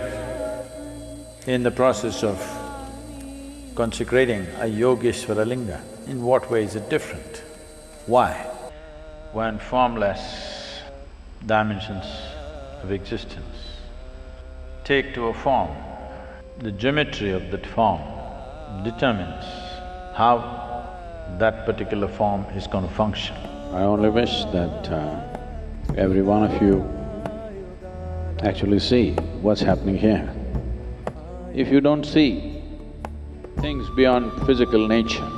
are in the process of consecrating a Yogeshwara Linga. In what way is it different? Why? When formless dimensions of existence take to a form, the geometry of that form determines how that particular form is going to function. I only wish that uh, every one of you actually see what's happening here. If you don't see things beyond physical nature,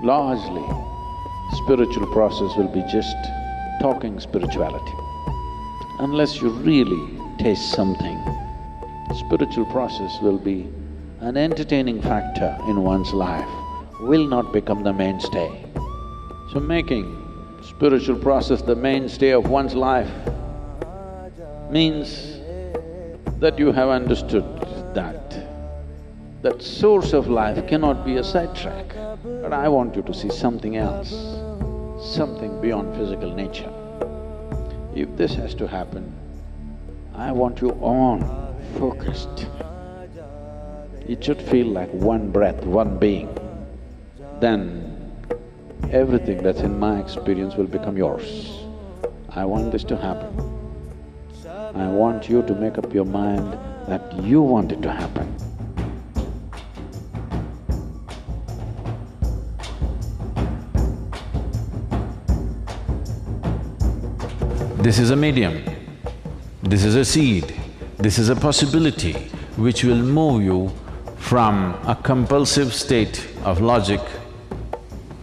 largely spiritual process will be just talking spirituality. Unless you really taste something, spiritual process will be an entertaining factor in one's life, will not become the mainstay. So making spiritual process the mainstay of one's life means that you have understood that, that source of life cannot be a sidetrack. But I want you to see something else, something beyond physical nature. If this has to happen, I want you on, focused. It should feel like one breath, one being. Then everything that's in my experience will become yours. I want this to happen. I want you to make up your mind that you want it to happen. This is a medium, this is a seed, this is a possibility which will move you from a compulsive state of logic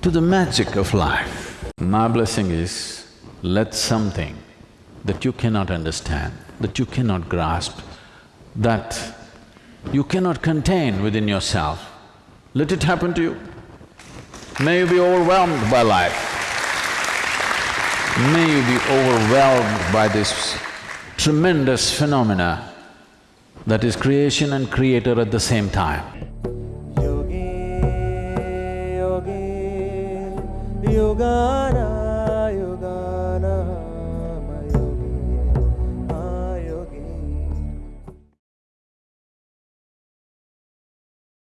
to the magic of life. My blessing is, let something that you cannot understand, that you cannot grasp, that you cannot contain within yourself, let it happen to you. May you be overwhelmed by life. May you be overwhelmed by this tremendous phenomena that is creation and creator at the same time. yoga